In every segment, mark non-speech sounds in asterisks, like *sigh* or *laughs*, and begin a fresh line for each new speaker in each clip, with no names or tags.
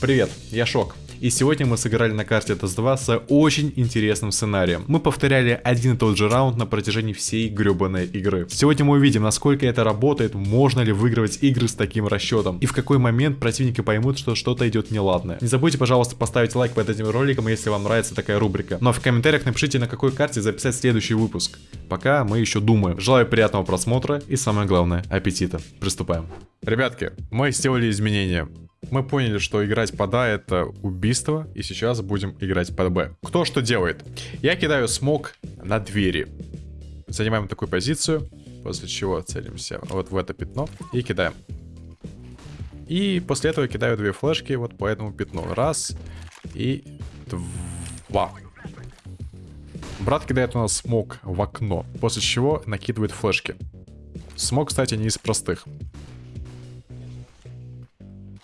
Привет, я Шок. И сегодня мы сыграли на карте Test 2 с очень интересным сценарием. Мы повторяли один и тот же раунд на протяжении всей гребаной игры. Сегодня мы увидим, насколько это работает, можно ли выигрывать игры с таким расчетом, и в какой момент противники поймут, что что-то идет неладное. Не забудьте, пожалуйста, поставить лайк под этим роликом, если вам нравится такая рубрика. Ну а в комментариях напишите, на какой карте записать следующий выпуск. Пока мы еще думаем. Желаю приятного просмотра и самое главное, аппетита. Приступаем. Ребятки, мы сделали изменения. Мы поняли, что играть под А это убийство, и сейчас будем играть под Б. Кто что делает? Я кидаю смог на двери. Занимаем такую позицию, после чего целимся вот в это пятно и кидаем. И после этого кидаю две флешки вот по этому пятну. Раз и два. Брат кидает у нас смог в окно, после чего накидывает флешки. Смог, кстати, не из простых.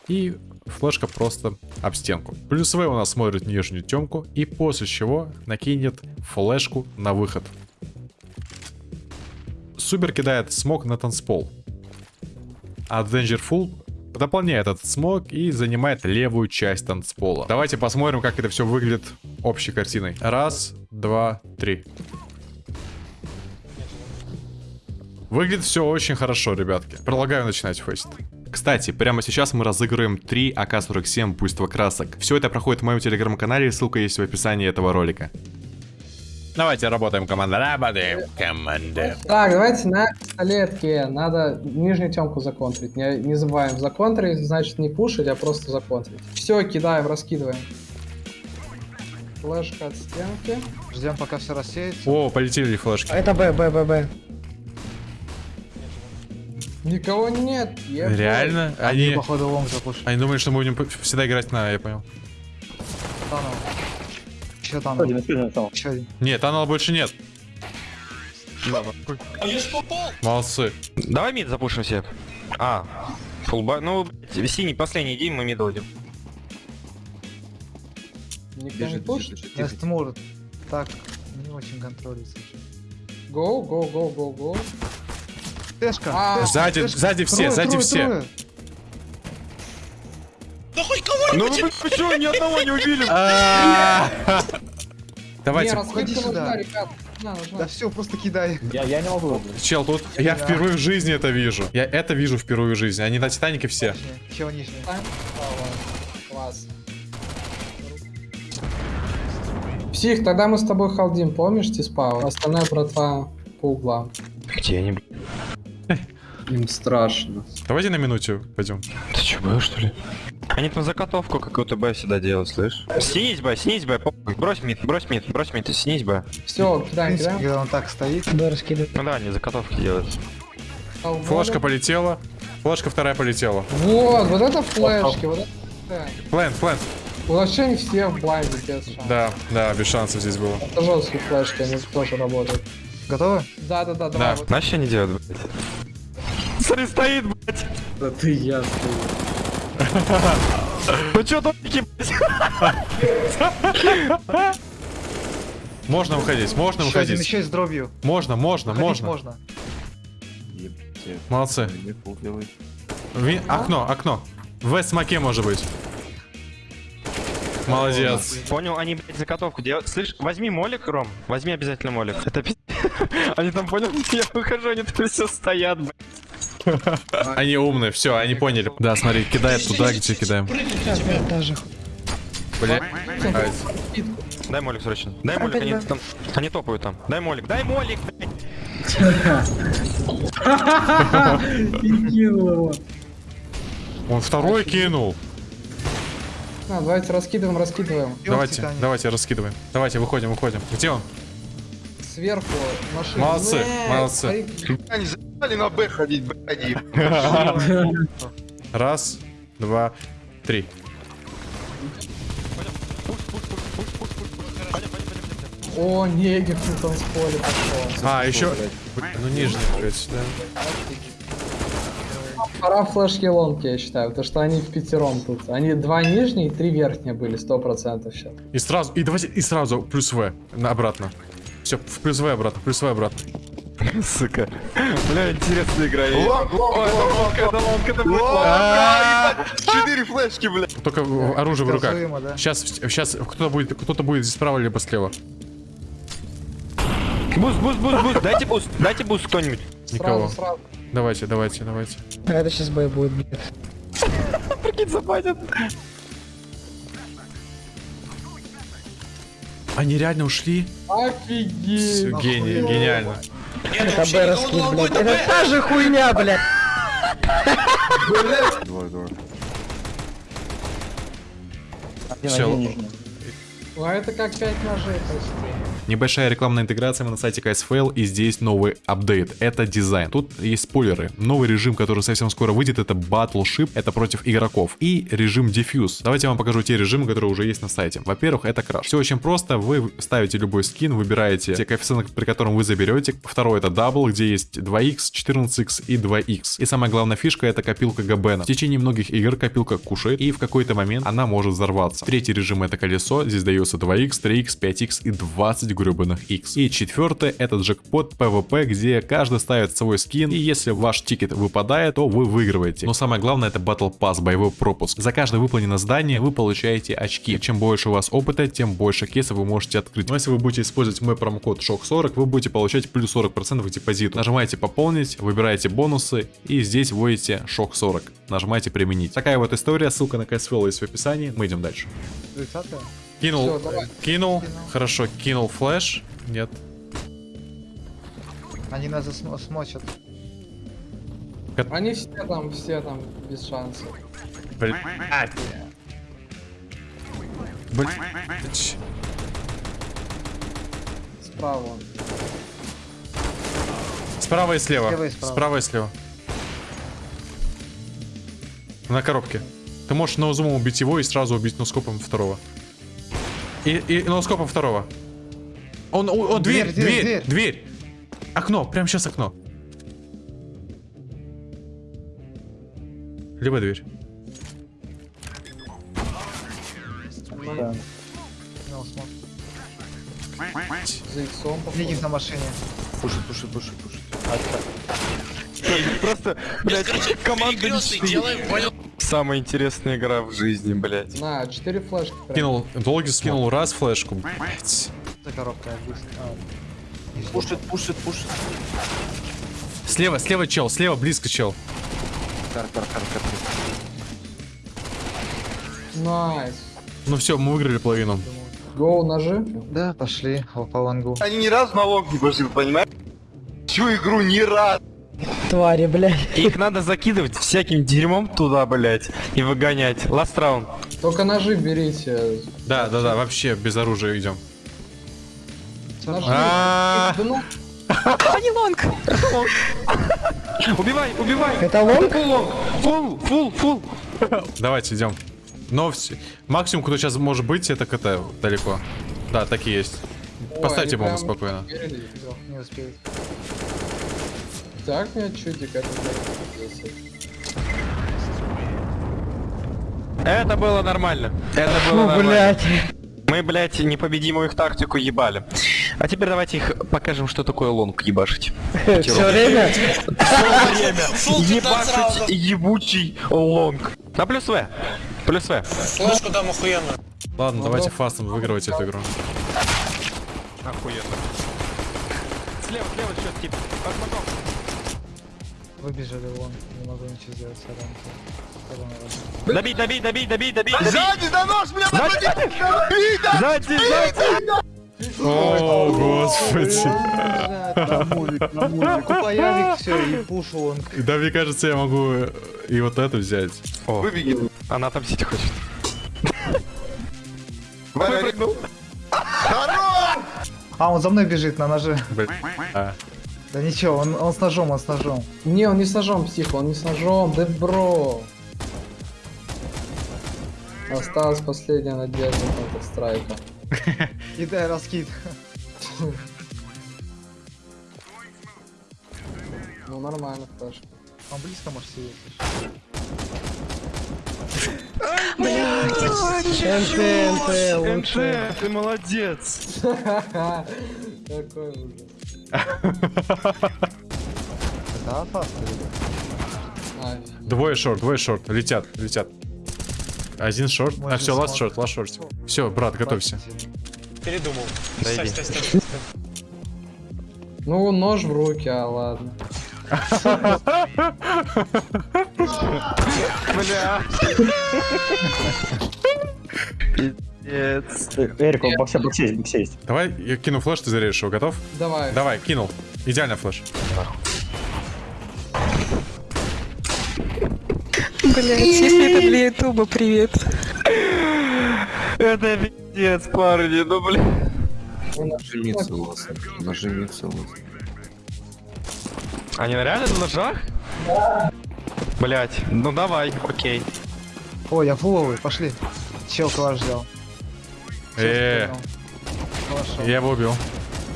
И флешка просто об стенку. Плюсовой у нас смотрит нижнюю темку и после чего накинет флешку на выход. Супер кидает смог на танцпол. А Dangerful дополняет этот смог и занимает левую часть танцпола. Давайте посмотрим, как это все выглядит общей картиной. Раз, два, три. Выглядит все очень хорошо, ребятки. Предлагаю начинать фейст. Кстати, прямо сейчас мы разыгрываем 3 АК-47 буйства красок. Все это проходит в моем телеграм-канале, ссылка есть в описании этого ролика. Давайте работаем, команда. Работаем, команда.
Так, давайте на пистолетке. Надо нижнюю темку законтрить. Не, не забываем. Законтрить, значит не пушить, а просто законтрить. Все, кидаем, раскидываем. Флешка от стенки.
Ждем, пока все рассеется.
О, полетели флешки.
Это Б, Б, Б, Б.
Никого нет. ебать.
Реально?
Они,
Они,
походу, лонг запушили.
они думают, что мы будем всегда играть на, я понял.
Танул. Еще танул. Еще один.
Нет, анала больше нет. Молодцы.
Давай мид запушим все. А, фулба. Ну, синий последний, иди, мы мид уйдем.
Никто не пушит?
Так, не очень контролится.
Go, go, go, go, go.
Тэшка.
А,
Сзади, сзади все, сзади все.
трое.
Ну вы *laughs* что, ни одного не убили?
А.
Не,
Давайте,
Ходи сюда. Да все, просто кидай.
чел, тут я впервые в жизни это вижу. Я это вижу впервые в жизни. Они на Титанике все.
Еще нижний.
Класс. Псих, тогда мы с тобой халдим, помнишь, Тиспау? Остальное братва по углам.
Где они, блядь?
Им страшно.
Давайте на минуте пойдем.
Ты че, Б, что ли? Они там заготовку какую-то Б всегда делают, слышь? Снизь Б, снизь Б, похуй. брось мид, брось мид, брось мид, снизь Б.
Все, кидаем, кидаем.
когда он так стоит.
Б раскидывает.
Ну да, они заготовки делают.
Флешка полетела. Флешка вторая полетела.
Вот, вот это флешки, вот это да.
Плент, плент.
Вообще они все в блайнде без шансов.
Да, да, без шансов здесь было.
Это жесткие флешки, они тоже работают.
Готовы?
Да, да, да,
Да.
давай. Вот.
Знаешь, что они делают, блядь? Смотри, стоит, блядь.
Да ты я
Ну чё, домики, блядь?
Можно выходить, можно
Еще один,
выходить.
еще и с дробью.
Можно, можно, можно.
можно.
Молодцы. Ви- Окно, окно. В смоке может быть. Молодец.
Понял, они, блядь, заготовку делают. Слышь, возьми молик, Ром. Возьми обязательно молик. Это пи***. *laughs* Они там, понял, *laughs* я выхожу, они там все стоят, блядь. *laughs*
Они умные, все, они поняли. Да, смотри, кидает туда, где кидаем. Бля.
Дай молик срочно. Дай молик, они там... Они топают там. Дай молик, дай молик. *laughs*
Он второй кинул.
На, давайте раскидываем, раскидываем.
Давайте, давайте, раскидываем. Давайте, выходим, выходим. Где он?
Сверху машина.
Молодцы,
Нет,
молодцы.
смотри,
Они заебали на Б ходить, блядь.
Раз, два, три.
О, негер на танцполе пошел.
А, еще... Ну, нижний, блядь, да.
Пора флешки лонки, я считаю, потому что они в пятером тут. Они два нижние и три верхние были, сто процентов сейчас.
И сразу, и давайте, и сразу плюс В, на, обратно. Все, в плюс В обратно, плюс В обратно. *laughs*
сука. Бля, интересная игра. Лонг, лонг, это лонг, это
А,
Четыре флешки, бля.
Только оружие в руках. Сейчас, сейчас кто-то будет, кто-то будет справа либо слева.
Boost, boost, boost, boost. Дайте boost, дайте boost кто-нибудь.
Никого. Давайте, давайте, давайте.
А Это сейчас бой будет, блядь. *laughs*
Прикинь, забанят.
Они реально ушли?
Офигеть.
Гений, гениально.
Это Б раскид, блядь. Это та же хуйня, блядь.
Двое, двое.
Все,
а это как 5 ножей почти.
Небольшая рекламная интеграция мы на сайте KSFL и здесь новый апдейт. Это дизайн. Тут есть спойлеры. Новый режим, который совсем скоро выйдет, это Battleship, это против игроков. И режим Diffuse. Давайте я вам покажу те режимы, которые уже есть на сайте. Во-первых, это краш. Все очень просто. Вы ставите любой скин, выбираете те коэффициенты, при котором вы заберете. Второй это Double, где есть 2x, 14x и 2x. И самая главная фишка это копилка Габена. В течение многих игр копилка кушает, и в какой-то момент она может взорваться. Третий режим это колесо. Здесь дается 2x, 3x, 5x и 20 гребаных x. И четвертый это джекпот PvP, где каждый ставит свой скин, и если ваш тикет выпадает, то вы выигрываете. Но самое главное это Battle Pass, боевой пропуск. За каждое выполненное задание вы получаете очки. Чем больше у вас опыта, тем больше кейсов вы можете открыть. Но если вы будете использовать мой промокод SHOCK40, вы будете получать плюс 40% к депозиту. Нажимаете пополнить, выбираете бонусы и здесь вводите SHOCK40. Нажимаете применить. Такая вот история, ссылка на CSFL есть в описании. Мы идем дальше.
30
Кинул,
Всё, давай.
кинул, хорошо, кинул флеш, нет.
Они нас засмо- смочат.
Они все там, все там без шансов.
Блядь. Блядь.
Справа. он.
Справа и слева.
Слева и справа.
Справа и слева. На коробке. Ты можешь ноузумом убить его и сразу убить носкопом второго. И, и носкопом второго. Он, о, о, дверь,
Дверь, дверь,
дверь,
дверь.
Окно, прямо сейчас окно. Либо дверь.
Смог.
За иксом.
Легис на машине.
Пушит, пушит, пушит, пушит.
Просто, блядь, команда мечты. Самая интересная игра в жизни, блядь.
На, 4 флешки. прям.
Кинул, долгий скинул раз флешку. Блять.
За коробкой быстро. А,
Пушит, пушит, пушит.
Слева, слева чел, слева близко чел.
Car, car, car, car.
Nice.
Ну все, мы выиграли половину.
Go, ножи.
Да, пошли по long у.
Они ни разу на long не пошли, понимаешь? Всю игру ни разу.
Твари, блядь.
Их надо закидывать всяким дерьмом туда, блядь, и выгонять. Last раунд.
Только ножи берите.
Да, да, да, вообще без оружия идем.
Ножи.
А.
Да ну,
Убивай, убивай.
Это лонг?
Фул, фул, фул.
Давайте идем. Но максимум, кто сейчас может быть, это КТ далеко. Да, так и есть. Поставьте
они
бомбу спокойно.
Не успеют.
Так мне чудик это
было нормально. Это было
Ну,
нормально.
блядь.
Мы, блядь, непобедимую их тактику ебали. А теперь давайте их покажем, что такое long ебашить.
Все время?
Ебашить ебучий long. На плюс В. Плюс В.
Ладно, давайте фастом выигрывать эту игру.
Охуенно. Слева, слева что-то типа. Под.
Выбежали вон. Не могу ничего сделать.
Добей, добей, добей, добей, добей, добей.
Сзади, да нож, бля, подходи!
Сзади, сзади.
О, господи.
Купаявик, все, и пушу лонг.
Да, мне кажется, я могу и вот эту взять.
О,
Выбеги.
она отомстить хочет.
Валя,
Выпрыгнул.
А, он за мной бежит на ноже. Да ничего, он, он с ножом, он с ножом.
Не, он не с ножом, псих, он не с ножом, да бро. Осталась последняя надежда на страйка. *laughs*
И дай раскид.
Ну нормально, флешка.
Он близко может сидеть.
NT, NT, лучше.
ты молодец. *laughs*
Какой ужас.
Это опасно.
Двое short, двое short. Летят, летят. Один short. А, все,
last
short, last short. Все, брат, готовься.
Передумал.
Дойди.
Стой, стой, стой, стой.
Ну, нож в руки, а ладно. *laughs*
Бля. Пиздец.
Эрик, он боксе, боксе есть, боксе есть.
Давай, я кину флеш, ты зарежешь его, готов?
Давай.
Давай, кинул. Идеально флеш.
Блять, если это для ютуба, привет.
Это пиздец, парни, ну бля.
Нажимиться лоса. Нажимиться лоса.
Они на реально на ножах? Блять, ну давай, окей.
О, я фуловый, пошли. Чел калаш взял.
Э.
Калашом.
я его убил.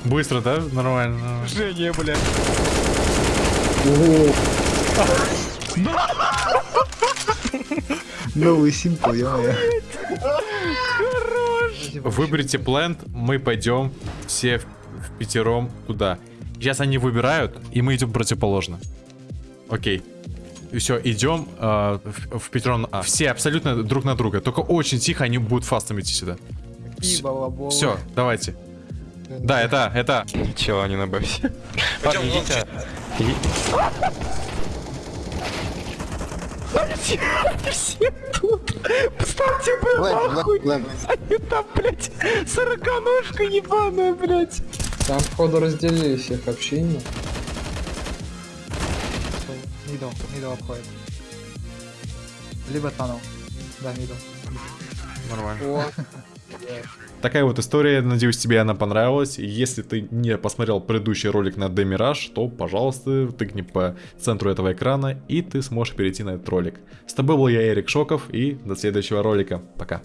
Быстро, да? Нормально.
Женя, блядь.
Новый симпл, ё-моё.
Выберите плент, мы пойдем все в, в пятером туда. Сейчас они выбирают, и мы идем противоположно. Окей. И все, идем э, в, в пятером. а, все абсолютно друг на друга. Только очень тихо они будут фастом идти сюда.
И.
Все, давайте. Да, это, это.
Чего они на бэсе? Парни, идите. Иди- Все тут. Поставьте нахуй. Они там, блядь, сороконожка ебаная, блядь.
Там, походу, разделились их общение.
Middle, middle обходит. Либо tunnel. Да, middle.
Нормально. Такая вот история, надеюсь, тебе она понравилась. Если ты не посмотрел предыдущий ролик на De Mirage, то, пожалуйста, тыкни по центру этого экрана, и ты сможешь перейти на этот ролик. С тобой был я, Эрик Шоков, и до следующего ролика. Пока.